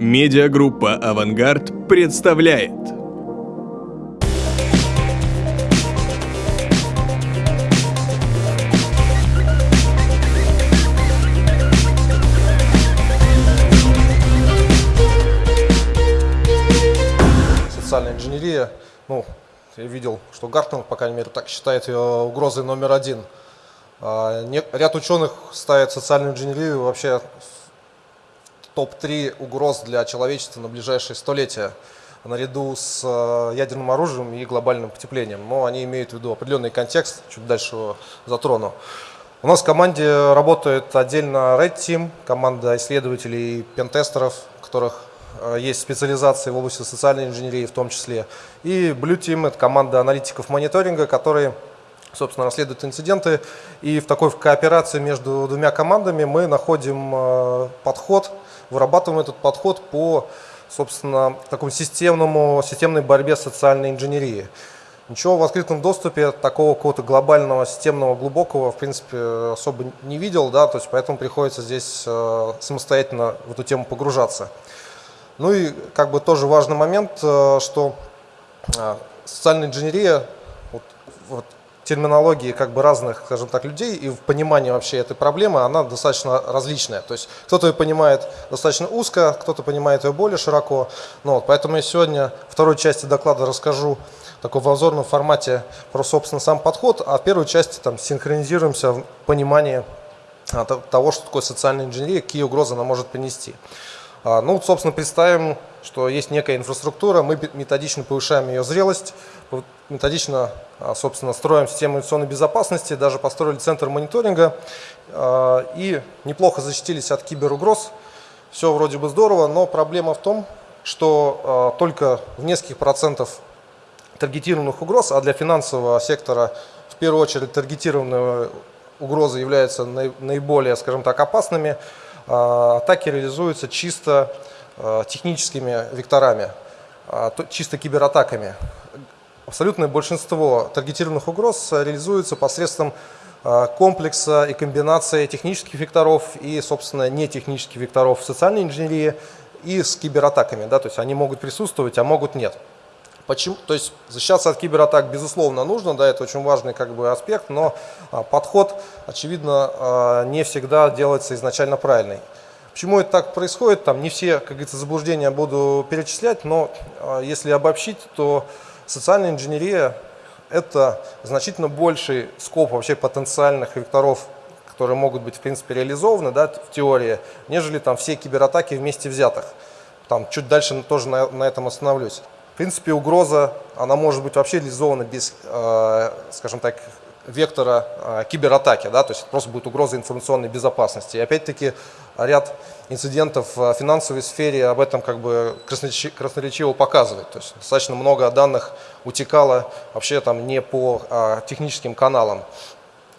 Медиагруппа «Авангард» представляет Социальная инженерия, ну, я видел, что Гартнер, по крайней мере, так считает ее угрозой номер один. А, Ряд ученых ставит социальную инженерию вообще топ-3 угроз для человечества на ближайшие столетия, наряду с э, ядерным оружием и глобальным потеплением. Но они имеют в виду определенный контекст, чуть дальше его затрону. У нас в команде работает отдельно Red Team, команда исследователей и пентестеров, у которых э, есть специализации в области социальной инженерии в том числе. И Blue Team – это команда аналитиков мониторинга, которые собственно, расследуют инциденты. И в такой кооперации между двумя командами мы находим э, подход, вырабатываем этот подход по, собственно, такому системному, системной борьбе с социальной инженерией. Ничего в открытом доступе такого какого-то глобального, системного, глубокого, в принципе, особо не видел, да, то есть поэтому приходится здесь э, самостоятельно в эту тему погружаться. Ну и как бы тоже важный момент, э, что э, социальная инженерия, вот, вот терминологии как бы разных, скажем так, людей и в понимании вообще этой проблемы, она достаточно различная. То есть кто-то ее понимает достаточно узко, кто-то понимает ее более широко. Ну, вот, поэтому я сегодня второй части доклада расскажу в обзорном формате про, собственно, сам подход, а в первой части там синхронизируемся в понимании а, то- того, что такое социальная инженерия, какие угрозы она может принести. А, Ну, собственно, представим, что есть некая инфраструктура, мы методично повышаем ее зрелость, методично, а, собственно, строим систему информационной безопасности, даже построили центр мониторинга а, и неплохо защитились от киберугроз. Все вроде бы здорово, но проблема в том, что только в нескольких процентов таргетированных угроз, а для финансового сектора в первую очередь таргетированные угрозы являются наи- наиболее, скажем так, опасными, атаки реализуются чисто а, техническими векторами, а, то- чисто кибератаками. Абсолютное большинство таргетированных угроз реализуется посредством а, комплекса и комбинации технических векторов и, собственно, нетехнических векторов в социальной инженерии и с кибератаками. Да, то есть они могут присутствовать, а могут нет. Почему? То есть защищаться от кибератак безусловно нужно, да, это очень важный как бы аспект, но а, подход, очевидно, а, не всегда делается изначально правильный. Почему это так происходит? Там не все, как говорится, заблуждения буду перечислять, но а, если обобщить, то социальная инженерия – это значительно больший скоп вообще потенциальных векторов, которые могут быть, в принципе, реализованы да, в теории, нежели там все кибератаки вместе взятых. Там чуть дальше тоже на, на этом остановлюсь. Принципе, угроза, она может быть вообще реализована без, э, скажем так, вектора э, кибератаки, да, то есть просто будет угроза информационной безопасности. И опять-таки ряд инцидентов в финансовой сфере об этом как бы красноречи- красноречиво показывает. То есть достаточно много данных утекало вообще там не по э, техническим каналам.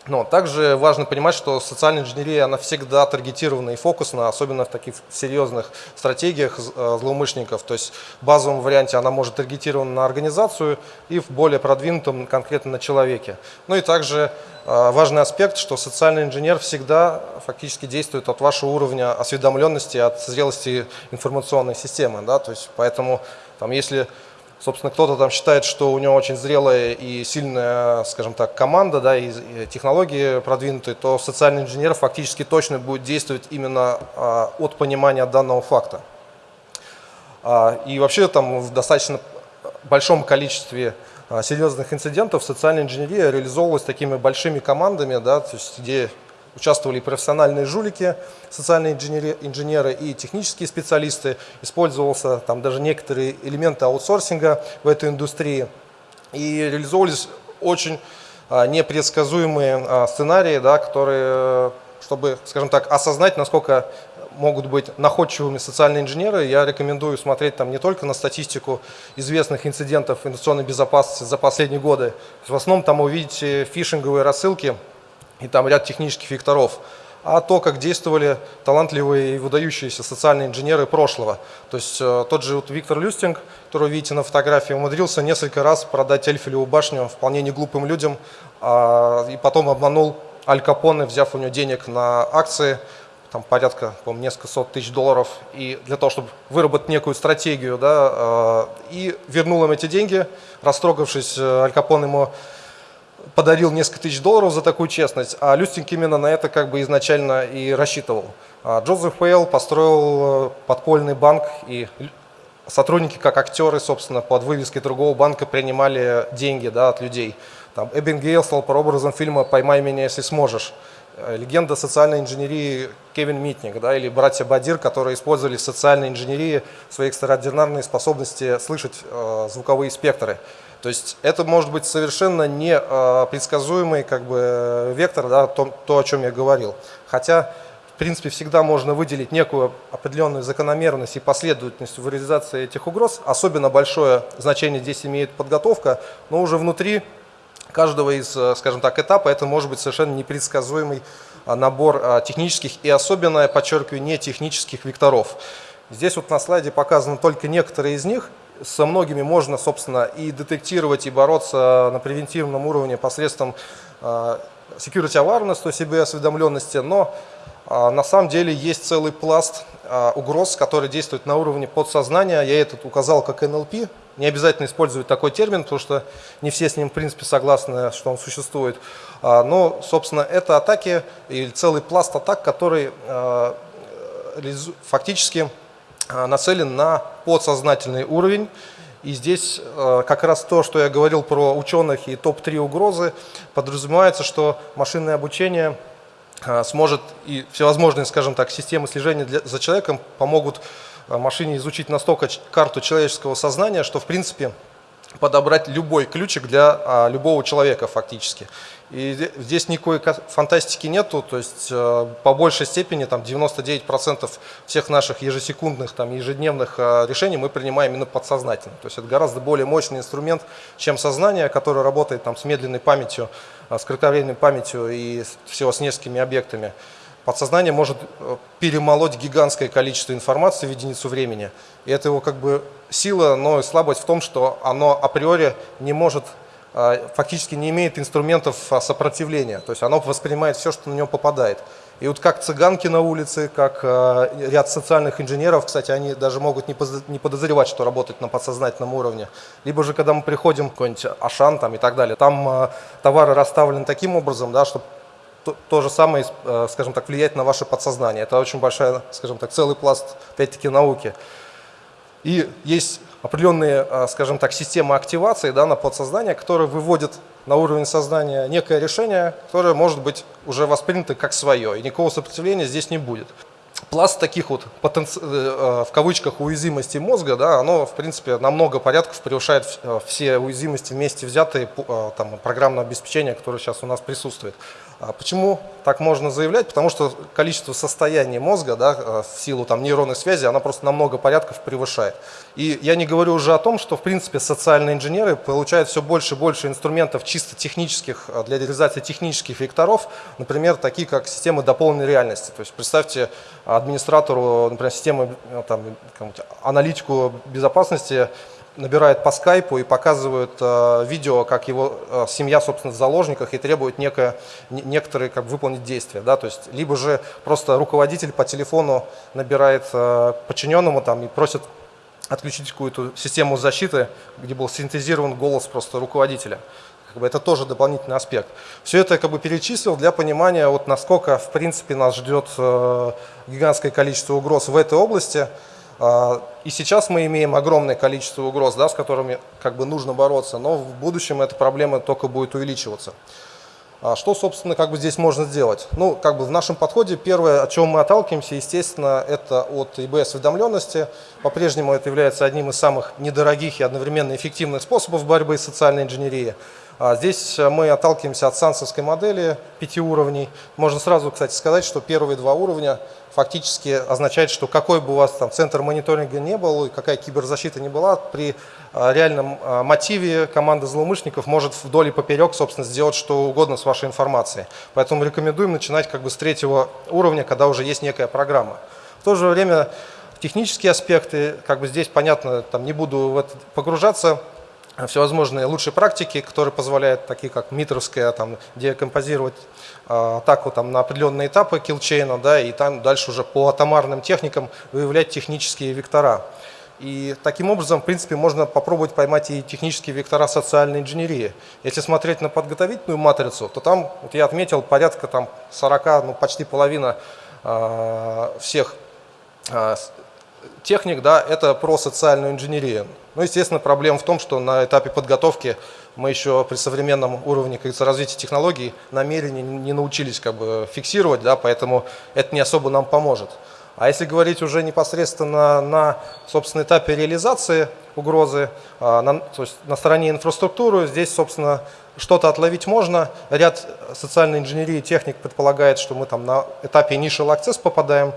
Но также важно понимать, что социальная инженерия, она всегда таргетирована и фокусна, особенно в таких серьезных стратегиях э, злоумышленников. То есть в базовом варианте она может таргетирована на организацию и в более продвинутом конкретно на человеке. Ну и также э, важный аспект, что социальный инженер всегда фактически действует от вашего уровня осведомленности, от зрелости информационной системы. Да? То есть поэтому там, если Собственно, кто-то там считает, что у него очень зрелая и сильная, скажем так, команда, да, и технологии продвинутые, то социальный инженер фактически точно будет действовать именно а, от понимания данного факта. А, И вообще там в достаточно большом количестве а, серьезных инцидентов социальная инженерия реализовывалась такими большими командами, да, то есть где участвовали профессиональные жулики, социальные инженери- инженеры и технические специалисты. Использовался там даже некоторые элементы аутсорсинга в этой индустрии. И реализовывались очень а, непредсказуемые а, сценарии, да, которые, чтобы, скажем так, осознать, насколько могут быть находчивыми социальные инженеры, я рекомендую смотреть там не только на статистику известных инцидентов информационной безопасности за последние годы. В основном там увидите фишинговые рассылки и там ряд технических векторов, а то, как действовали талантливые и выдающиеся социальные инженеры прошлого. То есть э, тот же вот Виктор Люстинг, которого видите на фотографии, умудрился несколько раз продать Эльфелеву башню вполне неглупым людям, а, и потом обманул Аль Капоне, взяв у него денег на акции, там порядка, по несколько сот тысяч долларов, и для того, чтобы выработать некую стратегию, да, и вернул им эти деньги, растрогавшись, Аль Капон ему подарил несколько тысяч долларов за такую честность, а Люстинг именно на это как бы изначально и рассчитывал. А Джозеф Уэйл построил э, подпольный банк, и сотрудники, как актеры, собственно, под вывеской другого банка принимали деньги да, от людей. Там Эббин Гейл стал прообразом фильма «Поймай меня, если сможешь». Э, легенда социальной инженерии Кевин Митник, да, или братья Бадир, которые использовали в социальной инженерии свои экстраординарные способности слышать э, звуковые спектры. То есть это может быть совершенно не э, предсказуемый как бы, вектор, да, то, то, о чем я говорил. Хотя, в принципе, всегда можно выделить некую определенную закономерность и последовательность в реализации этих угроз. Особенно большое значение здесь имеет подготовка, но уже внутри каждого из, э, скажем так, этапа это может быть совершенно непредсказуемый э, набор технических и особенно, я подчеркиваю, не технических векторов. Здесь вот на слайде показаны только некоторые из них, со многими можно, собственно, и детектировать, и бороться на превентивном уровне посредством а, security awareness, то есть осведомленности, но а, на самом деле есть целый пласт а, угроз, который действует на уровне подсознания. Я этот указал как NLP. Не обязательно использовать такой термин, потому что не все с ним, в принципе, согласны, что он существует. Но, собственно, это атаки или целый пласт атак, который фактически Э, нацелен на подсознательный уровень. И здесь э, как раз то, что я говорил про ученых и топ-3 угрозы, подразумевается, что машинное обучение э, сможет и всевозможные, скажем так, системы слежения для, за человеком помогут машине изучить настолько карту человеческого сознания, что в принципе подобрать любой ключик для а, любого человека фактически. И здесь никакой фантастики нету, то есть э, по большей степени там 99% всех наших ежесекундных, там, ежедневных э, решений мы принимаем именно подсознательно. То есть это гораздо более мощный инструмент, чем сознание, которое работает там, с медленной памятью, э, с кратковременной памятью и всего с несколькими объектами. Подсознание может перемолоть гигантское количество информации в единицу времени. И это его как бы сила, но слабость в том, что оно априори не может а, фактически не имеет инструментов а, сопротивления, то есть оно воспринимает все, что на него попадает. И вот как цыганки на улице, как ряд социальных инженеров, кстати, они даже могут не подозревать, что работают на подсознательном уровне. Либо же, когда мы приходим в какой-нибудь Ашан там, и так далее, там товары расставлены таким образом, да, что то, то же самое, скажем так, влияет на ваше подсознание. Это очень большая, скажем так, целый пласт, опять-таки, науки. И есть определенные, а, скажем так, системы активации да, на подсознание, которые выводят на уровень сознания некое решение, которое может быть уже воспринято как свое, и никакого сопротивления здесь не будет. Пласт таких вот потенци... Э, э, в кавычках уязвимостей мозга, да, оно в принципе на много порядков превышает э, все уязвимости вместе взятые там, программного обеспечения, которое сейчас у нас присутствует. А почему так можно заявлять? Потому что количество состояний мозга да, э, в силу там, нейронной связи, она просто на много порядков превышает. И я не говорю уже о том, что в принципе социальные инженеры получают все больше и больше инструментов чисто технических, э, для реализации технических векторов, например, такие как системы дополненной реальности. То есть представьте администратору, например, системы, э, там, аналитику безопасности, набирает по скайпу и показывают э, видео, как его э, семья, собственно, в заложниках и требует некое, не, некоторые как выполнить действия. Да? То есть, либо же просто руководитель по телефону набирает э, подчиненному там, и просит отключить какую-то систему защиты, где был синтезирован голос просто руководителя. Как бы это тоже дополнительный аспект. Все это я как бы перечислил для понимания, вот насколько в принципе нас ждет э, гигантское количество угроз в этой области. А, и сейчас мы имеем огромное количество угроз, да, с которыми как бы нужно бороться, но в будущем эта проблема только будет увеличиваться. А что, собственно, как бы здесь можно сделать? Ну, как бы в нашем подходе первое, от чего мы отталкиваемся, естественно, это от ИБ-осведомленности. По-прежнему это является одним из самых недорогих и одновременно эффективных способов борьбы с социальной инженерией. А здесь мы отталкиваемся от сансовской модели пяти уровней. Можно сразу, кстати, сказать, что первые два уровня фактически означает, что какой бы у вас там центр мониторинга не был, и какая киберзащита не была, при а, реальном а, мотиве команда злоумышленников может вдоль и поперек, собственно, сделать что угодно с вашей информацией. Поэтому рекомендуем начинать как бы с третьего уровня, когда уже есть некая программа. В то же время технические аспекты, как бы здесь понятно, там не буду в это погружаться, всевозможные лучшие практики, которые позволяют, такие как митровская, там, декомпозировать атаку там, на определенные этапы килчейна, да, и там дальше уже по атомарным техникам выявлять технические вектора. И таким образом, в принципе, можно попробовать поймать и технические вектора социальной инженерии. Если смотреть на подготовительную матрицу, то там, вот я отметил, порядка там 40, ну почти половина э, всех э, техник, да, это про социальную инженерию. Ну, естественно, проблема в том, что на этапе подготовки мы еще при современном уровне как развития технологий намерения не научились как бы фиксировать, да, поэтому это не особо нам поможет. А если говорить уже непосредственно на, собственно, этапе реализации угрозы, а, на, то есть на стороне инфраструктуры, здесь, собственно, что-то отловить можно. Ряд социальной инженерии техник предполагает, что мы там на этапе initial access попадаем,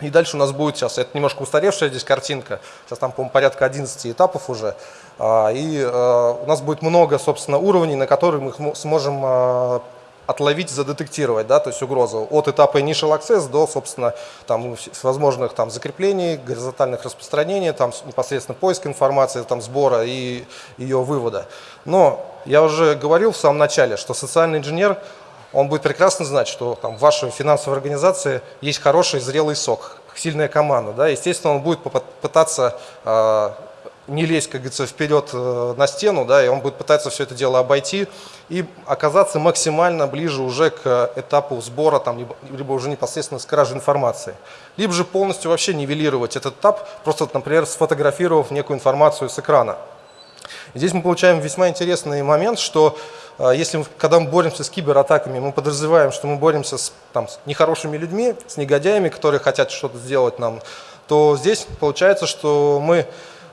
и дальше у нас будет сейчас, это немножко устаревшая здесь картинка, сейчас там, по-моему, порядка 11 этапов уже, а, и а, у нас будет много, собственно, уровней, на которые мы сможем отловить, задетектировать, да, то есть угрозу от этапа initial access до, собственно, там, возможных там, закреплений, горизонтальных распространений, там, непосредственно поиск информации, там, сбора и ее вывода. Но я уже говорил в самом начале, что социальный инженер, он будет прекрасно знать, что там, в вашей финансовой организации есть хороший зрелый сок, сильная команда. Да? Естественно, он будет пытаться э, не лезть, как говорится, вперед э, на стену, да, и он будет пытаться все это дело обойти и оказаться максимально ближе уже к этапу сбора, там, либо, либо уже непосредственно с кражей информации. Либо же полностью вообще нивелировать этот этап, просто, например, сфотографировав некую информацию с экрана. Здесь мы получаем весьма интересный момент, что э, если, когда мы боремся с кибератаками, мы подразумеваем, что мы боремся с, там, с нехорошими людьми, с негодяями, которые хотят что-то сделать нам, то здесь получается, что мы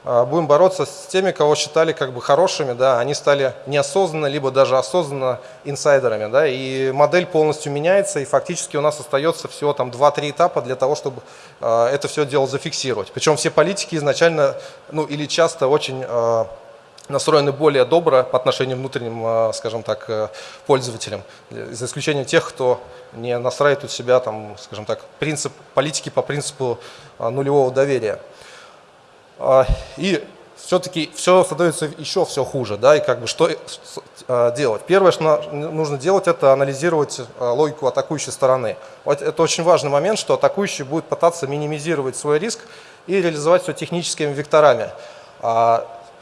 а, будем бороться с теми, кого считали как бы хорошими, да, они стали неосознанно, либо даже осознанно инсайдерами, да, и модель полностью меняется, и фактически у нас остается всего там 2-3 этапа для того, чтобы э, это все дело зафиксировать. Причем все политики изначально, ну или часто очень э, настроены более добро по отношению к внутренним, скажем так, пользователям, за исключением тех, кто не настраивает у себя, там, скажем так, принцип политики по принципу нулевого доверия. А, и все-таки все становится еще все хуже, да, и как бы что а, делать? Первое, что нужно делать, это анализировать а, логику атакующей стороны. Вот это очень важный момент, что атакующий будет пытаться минимизировать свой риск и реализовать все техническими векторами.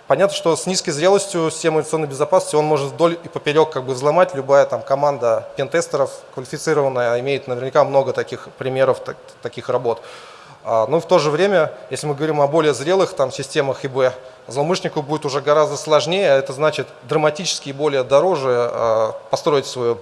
Понятно, что с низкой зрелостью системы информационной безопасности он может вдоль и поперек как бы взломать. Любая там команда пентестеров квалифицированная имеет наверняка много таких примеров, так, таких работ. А, но в то же время, если мы говорим о более зрелых там, системах ИБ, злоумышленнику будет уже гораздо сложнее, это значит драматически более дороже а, построить свою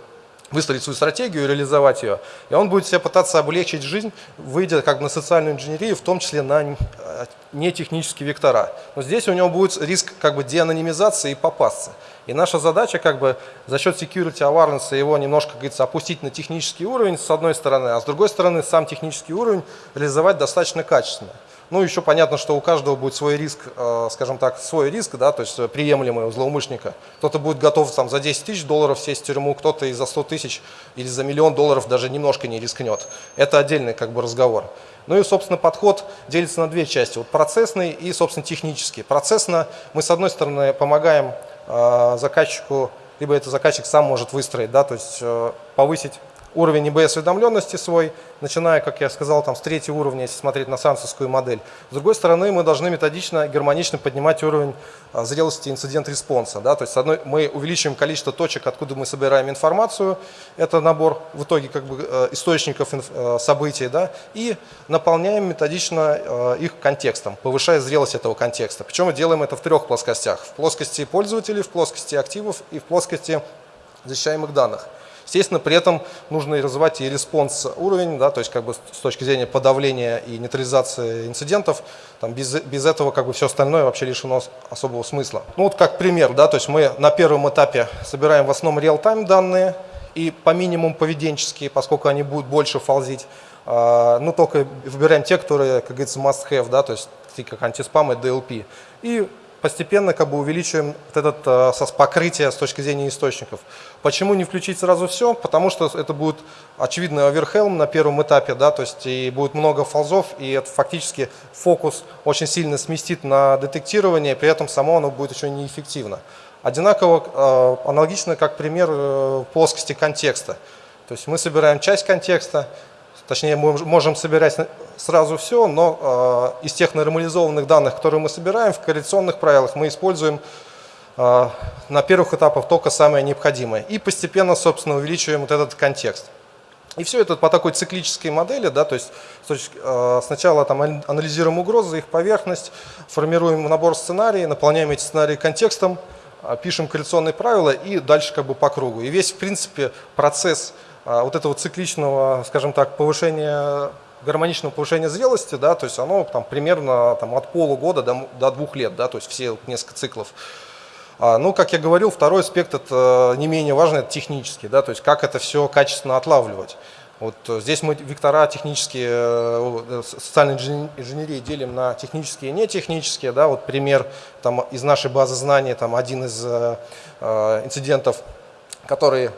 выстроить свою стратегию реализовать ее. И он будет себе пытаться облегчить жизнь, выйдя как бы на социальную инженерию, в том числе на э, нетехнические вектора. Но здесь у него будет риск как бы деанонимизации и попасться. И наша задача как бы за счет security awareness его немножко, как говорится, опустить на технический уровень с одной стороны, а с другой стороны сам технический уровень реализовать достаточно качественно. Ну, еще понятно, что у каждого будет свой риск, э, скажем так, свой риск, да, то есть приемлемый у злоумышленника. Кто-то будет готов там, за 10 тысяч долларов сесть в тюрьму, кто-то и за 100 тысяч или за миллион долларов даже немножко не рискнет. Это отдельный как бы разговор. Ну и, собственно, подход делится на две части. Вот процессный и, собственно, технический. Процессно мы, с одной стороны, помогаем э, заказчику, либо это заказчик сам может выстроить, да, то есть э, повысить уровень ИБ-осведомленности свой, начиная, как я сказал, там, с третьего уровня, если смотреть на сансовскую модель. С другой стороны, мы должны методично, гармонично поднимать уровень а, зрелости инцидент-респонса. Да? То есть, одной, мы увеличиваем количество точек, откуда мы собираем информацию, это набор в итоге как бы, э, источников э, событий, да? и наполняем методично э, их контекстом, повышая зрелость этого контекста. Причем мы делаем это в трех плоскостях. В плоскости пользователей, в плоскости активов и в плоскости защищаемых данных. Естественно, при этом нужно и развивать и response уровень, да, то есть как бы с точки зрения подавления и нейтрализации инцидентов, там без, без этого как бы все остальное вообще лишено особого смысла. Ну вот как пример, да, то есть мы на первом этапе собираем в основном real-time данные и по минимуму поведенческие, поскольку они будут больше фолзить, а, ну только выбираем те, которые, как говорится, must have, да, то есть такие как антиспам и DLP. И постепенно как бы увеличиваем вот этот э, покрытие с точки зрения источников. Почему не включить сразу все? Потому что это будет очевидно оверхелм на первом этапе, да, то есть и будет много фолзов, и это фактически фокус очень сильно сместит на детектирование, при этом само оно будет еще неэффективно. Одинаково, э, аналогично как пример э, плоскости контекста. То есть мы собираем часть контекста, точнее мы можем собирать сразу все, но э, из тех нормализованных данных, которые мы собираем, в корреляционных правилах мы используем э, на первых этапах только самое необходимое. И постепенно, собственно, увеличиваем вот этот контекст. И все это по такой циклической модели, да, то есть э, сначала там анализируем угрозы, их поверхность, формируем набор сценариев, наполняем эти сценарии контекстом, пишем корреляционные правила и дальше как бы по кругу. И весь, в принципе, процесс вот этого цикличного, скажем так, повышения гармоничного повышения зрелости, да, то есть оно там примерно там, от полугода до, до двух лет, да, то есть все несколько циклов. А, ну, как я говорил, второй аспект это не менее важный, это технический, да, то есть как это все качественно отлавливать. Вот здесь мы вектора технические, э, социальной инженерии делим на технические и нетехнические. Да, вот пример там, из нашей базы знаний, там, один из э, э инцидентов, который э,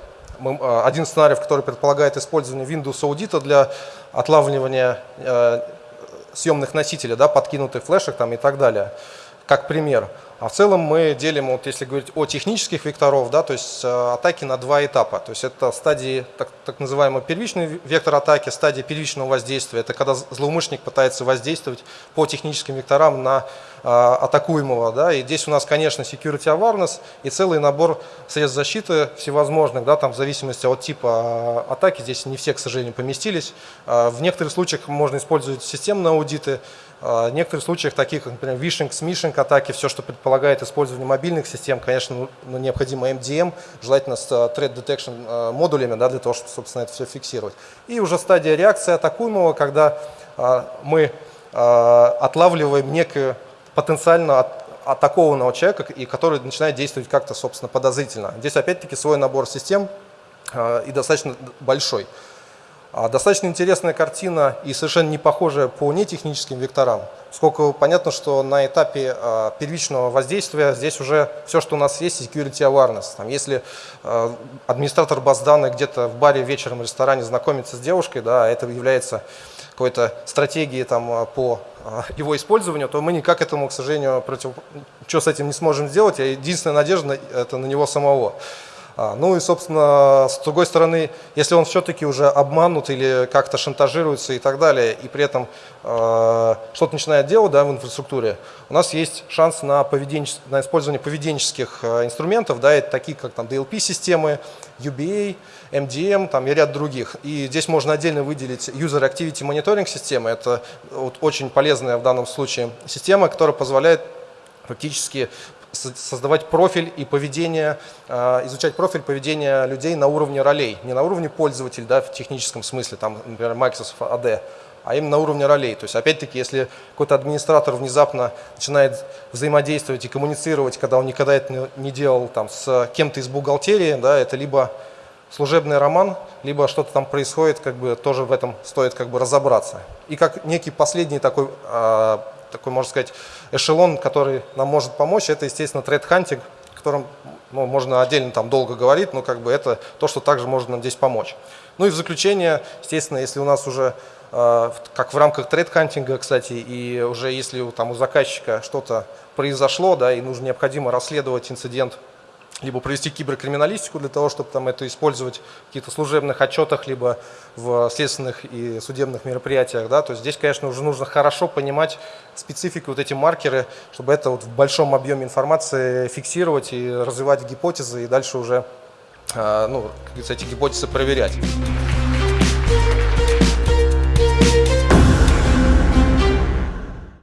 один сценарий, который предполагает использование Windows Audit для отлавливания э, съемных носителей, да, подкинутых флешек там, и так далее, как пример. А в целом мы делим, вот если говорить о технических векторов, да, то есть э, атаки на два этапа. То есть это стадии, так, так называемый первичный вектор атаки, стадия первичного воздействия. Это когда злоумышленник пытается воздействовать по техническим векторам на э, атакуемого. Да, и здесь у нас, конечно, security awareness и целый набор средств защиты всевозможных, да, там в зависимости от типа э, атаки. Здесь не все, к сожалению, поместились. Э, в некоторых случаях можно использовать системные аудиты, в некоторых случаях, таких, например, вишинг, смишинг атаки, все, что предполагает использование мобильных систем, конечно, ну, ну необходимо MDM, желательно с а, threat detection а, модулями, да, для того, чтобы, собственно, это все фиксировать. И уже стадия реакции атакуемого, когда мы отлавливаем некую потенциально атакованного человека, и который начинает действовать как-то, собственно, подозрительно. Здесь опять-таки свой набор систем и достаточно большой. А достаточно интересная картина и совершенно не похожая по нетехническим векторам. Сколько понятно, что на этапе а, первичного воздействия здесь уже все, что у нас есть, security awareness. Там, если а, администратор баз данных где-то в баре вечером в ресторане знакомится с девушкой, да, это является какой-то стратегией там, по его использованию, то мы никак этому, к сожалению, против... что с этим не сможем сделать. Единственная надежда – это на него самого. А, ну и, собственно, с другой стороны, если он все-таки уже обманут или как-то шантажируется и так далее, и при этом э, что-то начинает делать да, в инфраструктуре, у нас есть шанс на, поведенче... на использование поведенческих э, инструментов, да, это такие как там, DLP-системы, UBA, MDM там, и ряд других. И здесь можно отдельно выделить User Activity Monitoring системы. Это вот, очень полезная в данном случае система, которая позволяет фактически создавать профиль и поведение, а, изучать профиль поведения людей на уровне ролей, не на уровне пользователя, да, в техническом смысле, там, например, Microsoft AD, а именно на уровне ролей. То есть, опять-таки, если какой-то администратор внезапно начинает взаимодействовать и коммуницировать, когда он никогда это не делал там, с кем-то из бухгалтерии, да, это либо служебный роман, либо что-то там происходит, как бы тоже в этом стоит как бы разобраться. И как некий последний такой а, такой, можно сказать, эшелон, который нам может помочь, это, естественно, threat hunting, о котором ну, можно отдельно там долго говорить, но как бы это то, что также может нам здесь помочь. Ну и в заключение, естественно, если у нас уже, э, как в рамках threat hunting а, кстати, и уже если там у заказчика что-то произошло, да, и нужно необходимо расследовать инцидент либо провести киберкриминалистику для того, чтобы там это использовать в каких-то служебных отчетах, либо в следственных и судебных мероприятиях. Да? То есть здесь, конечно, уже нужно хорошо понимать специфику, вот эти маркеры, чтобы это вот в большом объеме информации фиксировать и развивать гипотезы, и дальше уже, а, ну, эти гипотезы проверять.